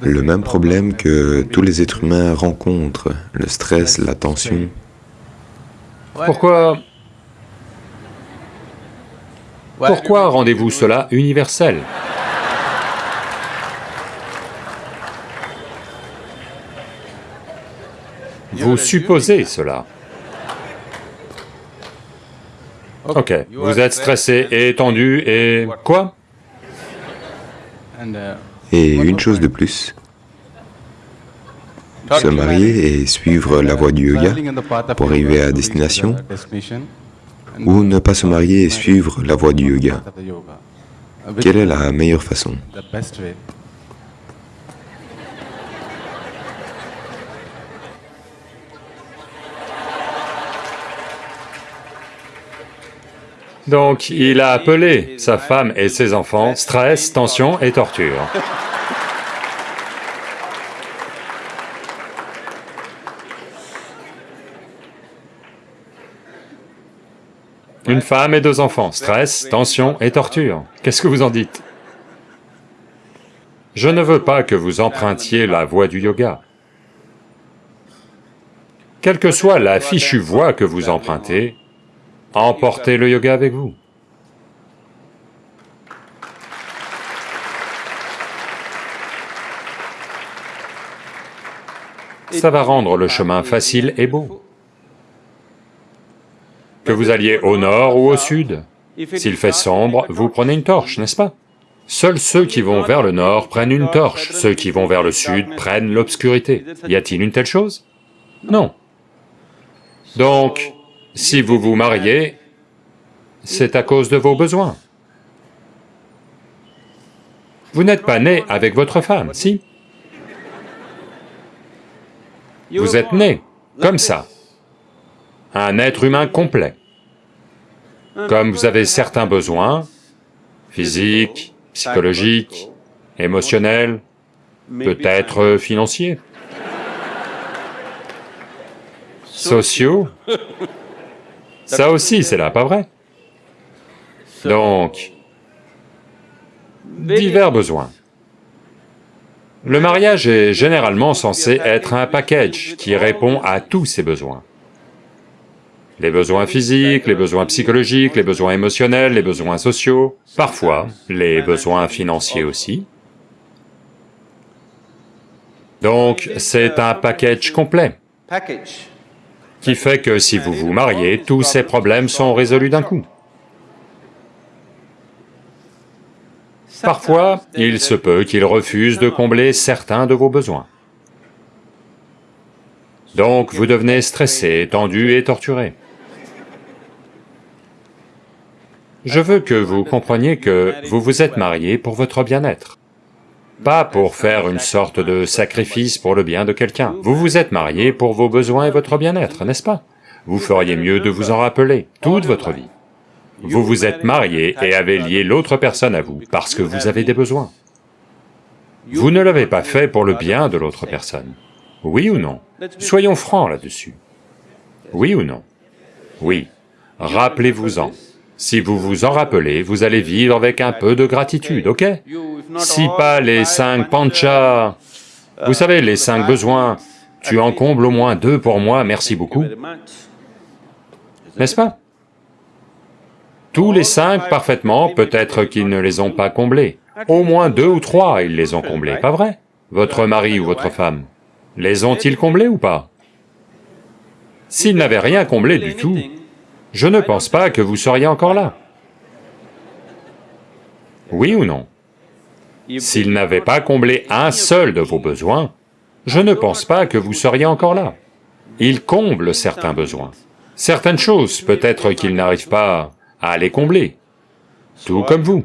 le même problème que tous les êtres humains rencontrent, le stress, la tension. Pourquoi... Pourquoi rendez-vous cela universel? Vous supposez cela. Ok, vous êtes stressé et tendu et quoi? Et une chose de plus, se marier et suivre la voie du yoga pour arriver à destination, ou ne pas se marier et suivre la voie du yoga. Quelle est la meilleure façon? Donc, il a appelé sa femme et ses enfants stress, tension et torture. Une femme et deux enfants, stress, tension et torture. Qu'est-ce que vous en dites? Je ne veux pas que vous empruntiez la voie du yoga. Quelle que soit la fichue voie que vous empruntez, emportez le yoga avec vous. Ça va rendre le chemin facile et beau. Que vous alliez au nord ou au sud, s'il fait sombre, vous prenez une torche, n'est-ce pas? Seuls ceux qui vont vers le nord prennent une torche, ceux qui vont vers le sud prennent l'obscurité. Y a-t-il une telle chose? Non. Donc, si vous vous mariez, c'est à cause de vos besoins. Vous n'êtes pas né avec votre femme, si? Vous êtes né comme ça, un être humain complet. Comme vous avez certains besoins, physiques, psychologiques, émotionnels, peut-être financiers, sociaux, ça aussi c'est là, pas vrai Donc, divers besoins. Le mariage est généralement censé être un package qui répond à tous ces besoins. Les besoins physiques, les besoins psychologiques, les besoins émotionnels, les besoins sociaux, parfois les besoins financiers aussi. Donc, c'est un package complet qui fait que si vous vous mariez, tous ces problèmes sont résolus d'un coup. Parfois, il se peut qu'il refuse de combler certains de vos besoins. Donc vous devenez stressé, tendu et torturé. Je veux que vous compreniez que vous vous êtes marié pour votre bien-être, pas pour faire une sorte de sacrifice pour le bien de quelqu'un. Vous vous êtes marié pour vos besoins et votre bien-être, n'est-ce pas? Vous feriez mieux de vous en rappeler toute votre vie. Vous vous êtes marié et avez lié l'autre personne à vous parce que vous avez des besoins. Vous ne l'avez pas fait pour le bien de l'autre personne. Oui ou non? Soyons francs là-dessus. Oui ou non? Oui. Rappelez-vous-en. Si vous vous en rappelez, vous allez vivre avec un peu de gratitude, ok? Si pas les cinq panchas, vous savez, les cinq besoins, tu en combles au moins deux pour moi, merci beaucoup. N'est-ce pas? Tous les cinq parfaitement, peut-être qu'ils ne les ont pas comblés. Au moins deux ou trois, ils les ont comblés, pas vrai? Votre mari ou votre femme, les ont-ils comblés ou pas? S'ils n'avaient rien comblé du tout, je ne pense pas que vous seriez encore là. Oui ou non? S'ils n'avaient pas comblé un seul de vos besoins, je ne pense pas que vous seriez encore là. Ils comblent certains besoins. Certaines choses, peut-être qu'ils n'arrivent pas à les combler, tout comme vous.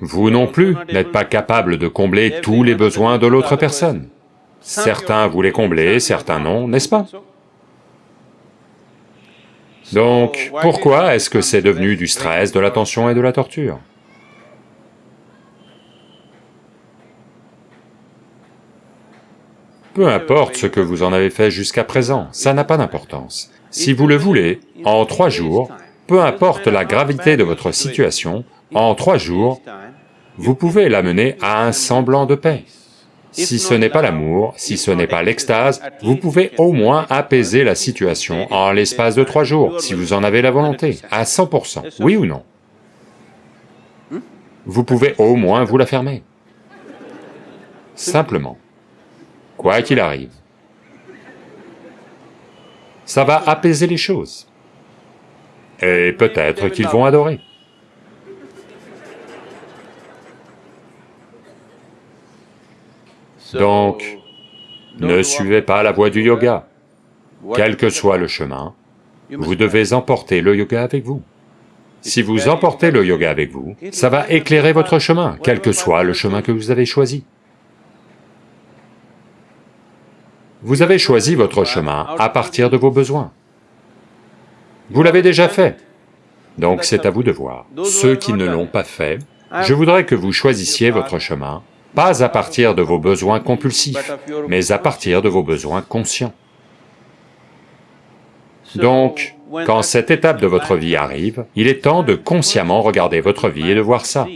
Vous non plus n'êtes pas capable de combler tous les besoins de l'autre personne. Certains vous les comblez, certains non, n'est-ce pas? Donc, pourquoi est-ce que c'est devenu du stress, de la tension et de la torture? Peu importe ce que vous en avez fait jusqu'à présent, ça n'a pas d'importance. Si vous le voulez, en trois jours, peu importe la gravité de votre situation, en trois jours, vous pouvez l'amener à un semblant de paix. Si ce n'est pas l'amour, si ce n'est pas l'extase, vous pouvez au moins apaiser la situation en l'espace de trois jours, si vous en avez la volonté, à 100%, oui ou non Vous pouvez au moins vous la fermer. Simplement. Quoi qu'il arrive. Ça va apaiser les choses. Et peut-être qu'ils vont adorer. Donc, ne suivez pas la voie du yoga. Quel que soit le chemin, vous devez emporter le yoga avec vous. Si vous emportez le yoga avec vous, ça va éclairer votre chemin, quel que soit le chemin que vous avez choisi. Vous avez choisi votre chemin à partir de vos besoins. Vous l'avez déjà fait, donc c'est à vous de voir. Ceux qui ne l'ont pas fait, je voudrais que vous choisissiez votre chemin pas à partir de vos besoins compulsifs, mais à partir de vos besoins conscients. Donc, quand cette étape de votre vie arrive, il est temps de consciemment regarder votre vie et de voir ça.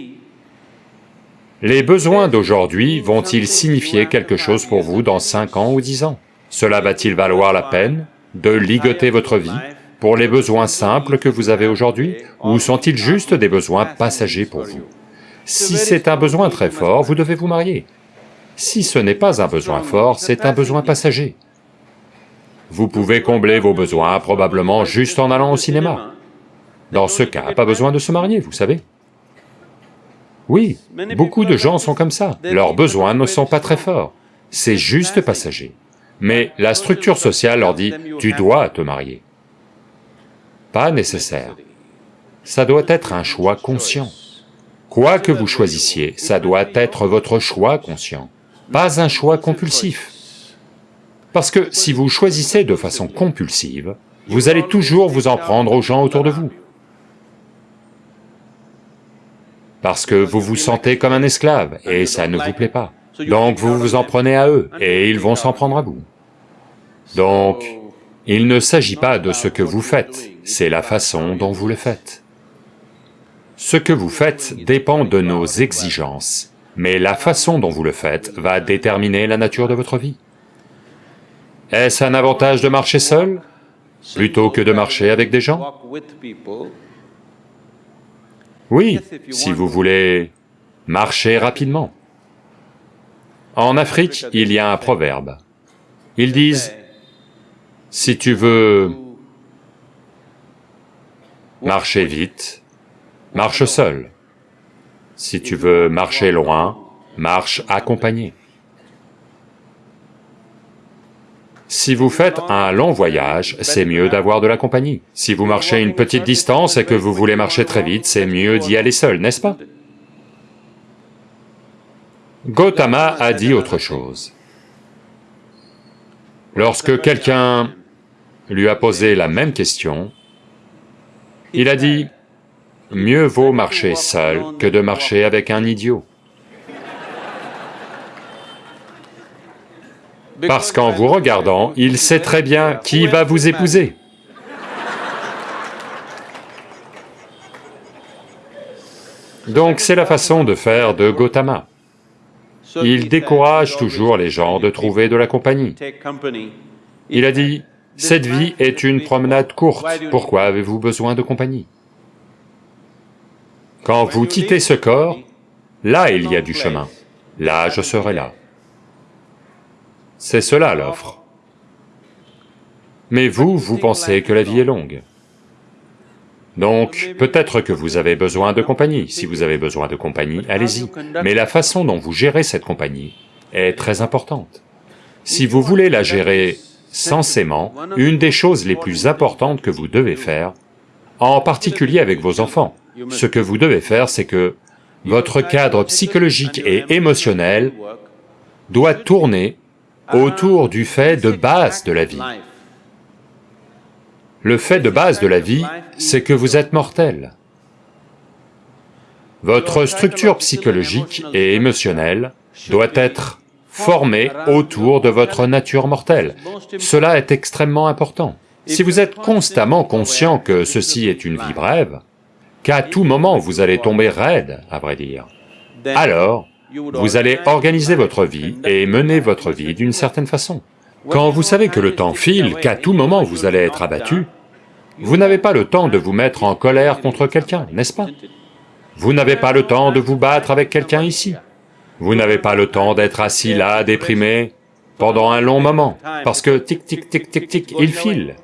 Les besoins d'aujourd'hui vont-ils signifier quelque chose pour vous dans 5 ans ou 10 ans? Cela va-t-il valoir la peine de ligoter votre vie pour les besoins simples que vous avez aujourd'hui, ou sont-ils juste des besoins passagers pour vous? Si c'est un besoin très fort, vous devez vous marier. Si ce n'est pas un besoin fort, c'est un besoin passager. Vous pouvez combler vos besoins probablement juste en allant au cinéma. Dans ce cas, pas besoin de se marier, vous savez. Oui, beaucoup de gens sont comme ça, leurs besoins ne sont pas très forts, c'est juste passager. Mais la structure sociale leur dit, tu dois te marier. Pas nécessaire. Ça doit être un choix conscient. Quoi que vous choisissiez, ça doit être votre choix conscient, pas un choix compulsif. Parce que si vous choisissez de façon compulsive, vous allez toujours vous en prendre aux gens autour de vous. Parce que vous vous sentez comme un esclave, et ça ne vous plaît pas. Donc vous vous en prenez à eux, et ils vont s'en prendre à vous. Donc, il ne s'agit pas de ce que vous faites, c'est la façon dont vous le faites. Ce que vous faites dépend de nos exigences, mais la façon dont vous le faites va déterminer la nature de votre vie. Est-ce un avantage de marcher seul plutôt que de marcher avec des gens? Oui, si vous voulez marcher rapidement. En Afrique, il y a un proverbe. Ils disent, si tu veux marcher vite, marche seul. Si tu veux marcher loin, marche accompagné. Si vous faites un long voyage, c'est mieux d'avoir de la compagnie. Si vous marchez une petite distance et que vous voulez marcher très vite, c'est mieux d'y aller seul, n'est-ce pas? Gautama a dit autre chose. Lorsque quelqu'un lui a posé la même question, il a dit, Mieux vaut marcher seul que de marcher avec un idiot. Parce qu'en vous regardant, il sait très bien qui va vous épouser. Donc c'est la façon de faire de Gautama. Il décourage toujours les gens de trouver de la compagnie. Il a dit, cette vie est une promenade courte, pourquoi avez-vous besoin de compagnie? Quand vous quittez ce corps, là il y a du chemin, là je serai là. C'est cela l'offre. Mais vous, vous pensez que la vie est longue. Donc, peut-être que vous avez besoin de compagnie, si vous avez besoin de compagnie, allez-y. Mais la façon dont vous gérez cette compagnie est très importante. Si vous voulez la gérer sensément, une des choses les plus importantes que vous devez faire, en particulier avec vos enfants, ce que vous devez faire, c'est que votre cadre psychologique et émotionnel doit tourner autour du fait de base de la vie. Le fait de base de la vie, c'est que vous êtes mortel. Votre structure psychologique et émotionnelle doit être formée autour de votre nature mortelle. Cela est extrêmement important. Si vous êtes constamment conscient que ceci est une vie brève, qu'à tout moment vous allez tomber raide, à vrai dire. Alors, Vous allez organiser votre vie et mener votre vie d'une certaine façon. Quand vous savez que le temps file, qu'à tout moment vous allez être abattu, vous n'avez pas le temps de vous mettre en colère contre quelqu'un, n'est-ce pas? Vous n'avez pas le temps de vous battre avec quelqu'un ici. Vous n'avez pas le temps d'être assis là, déprimé, pendant un long moment, parce que tic tic tic tic tic, il file.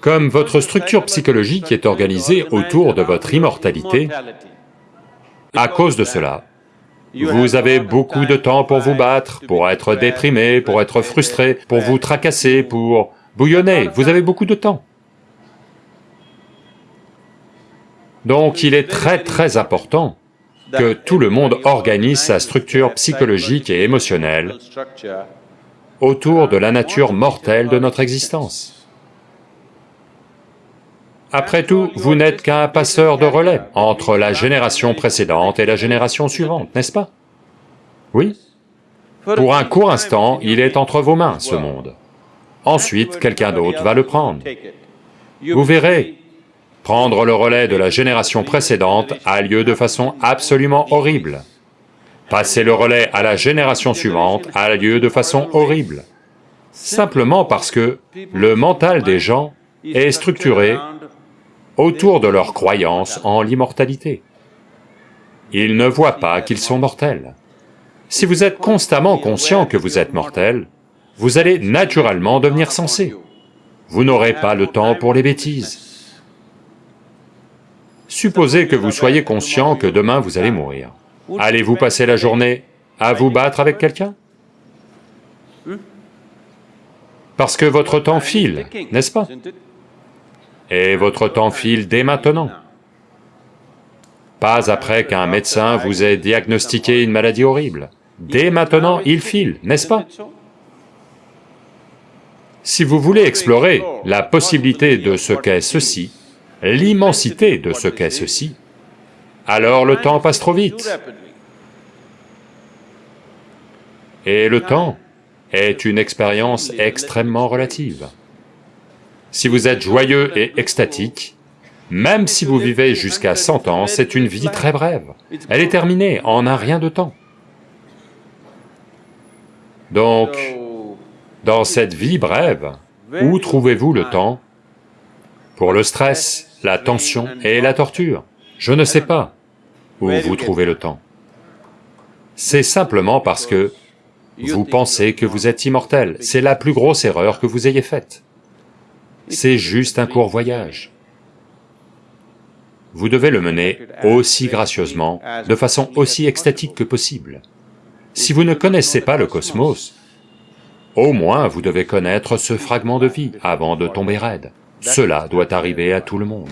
Comme votre structure psychologique est organisée autour de votre immortalité, à cause de cela, vous avez beaucoup de temps pour vous battre, pour être déprimé, pour être frustré, pour vous tracasser, pour bouillonner, vous avez beaucoup de temps. Donc il est très très important que tout le monde organise sa structure psychologique et émotionnelle autour de la nature mortelle de notre existence. Après tout, vous n'êtes qu'un passeur de relais entre la génération précédente et la génération suivante, n'est-ce pas? Oui Pour un court instant, il est entre vos mains, ce monde. Ensuite, quelqu'un d'autre va le prendre. Vous verrez, prendre le relais de la génération précédente a lieu de façon absolument horrible. Passer le relais à la génération suivante a lieu de façon horrible, simplement parce que le mental des gens est structuré autour de leur croyance en l'immortalité. Ils ne voient pas qu'ils sont mortels. Si vous êtes constamment conscient que vous êtes mortel, vous allez naturellement devenir sensé. Vous n'aurez pas le temps pour les bêtises. Supposez que vous soyez conscient que demain vous allez mourir. Allez-vous passer la journée à vous battre avec quelqu'un? Parce que votre temps file, n'est-ce pas? Et votre temps file dès maintenant. Pas après qu'un médecin vous ait diagnostiqué une maladie horrible. Dès maintenant, il file, n'est-ce pas? Si vous voulez explorer la possibilité de ce qu'est ceci, l'immensité de ce qu'est ceci, alors le temps passe trop vite. Et le temps est une expérience extrêmement relative. Si vous êtes joyeux et extatique, même si vous vivez jusqu'à 100 ans, c'est une vie très brève. Elle est terminée en un rien de temps. Donc, dans cette vie brève, où trouvez-vous le temps pour le stress, la tension et la torture? Je ne sais pas où vous trouvez le temps. C'est simplement parce que vous pensez que vous êtes immortel, c'est la plus grosse erreur que vous ayez faite c'est juste un court voyage. Vous devez le mener aussi gracieusement, de façon aussi extatique que possible. Si vous ne connaissez pas le cosmos, au moins vous devez connaître ce fragment de vie avant de tomber raide. Cela doit arriver à tout le monde.